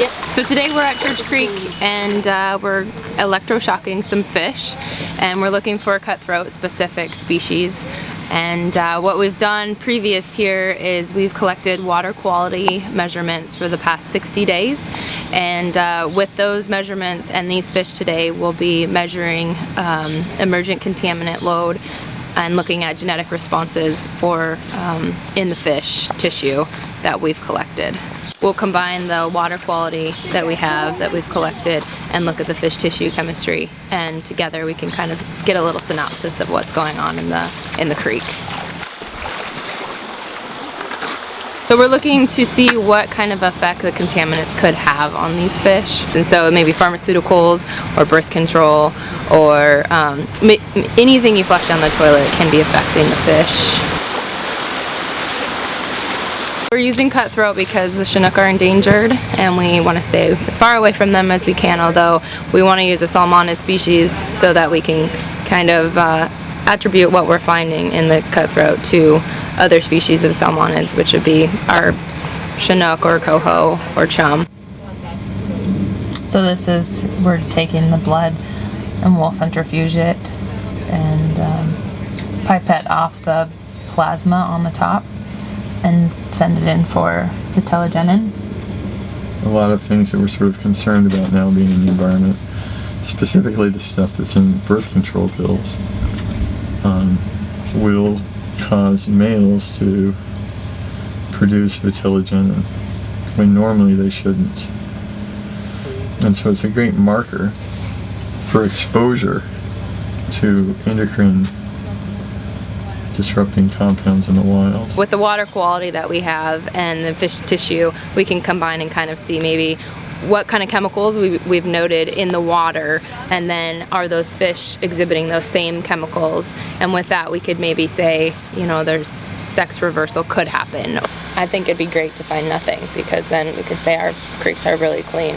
So today we're at Church Creek and uh, we're electroshocking some fish and we're looking for a cutthroat specific species and uh, what we've done previous here is we've collected water quality measurements for the past 60 days and uh, with those measurements and these fish today we'll be measuring um, emergent contaminant load and looking at genetic responses for um, in the fish tissue that we've collected. We'll combine the water quality that we have that we've collected and look at the fish tissue chemistry and together we can kind of get a little synopsis of what's going on in the in the creek. So we're looking to see what kind of effect the contaminants could have on these fish. And so maybe pharmaceuticals or birth control or um, anything you flush down the toilet can be affecting the fish. We're using cutthroat because the Chinook are endangered and we want to stay as far away from them as we can although we want to use a salmonid species so that we can kind of uh, attribute what we're finding in the cutthroat to other species of salmonids which would be our Chinook or coho or chum. So this is, we're taking the blood and we'll centrifuge it and um, pipette off the plasma on the top and send it in for vitellogenin. A lot of things that we're sort of concerned about now being in the environment, specifically the stuff that's in birth control pills, um, will cause males to produce vitellogenin when normally they shouldn't. And so it's a great marker for exposure to endocrine disrupting compounds in the wild. With the water quality that we have and the fish tissue, we can combine and kind of see maybe what kind of chemicals we, we've noted in the water and then are those fish exhibiting those same chemicals and with that we could maybe say you know there's sex reversal could happen. I think it'd be great to find nothing because then we could say our creeks are really clean.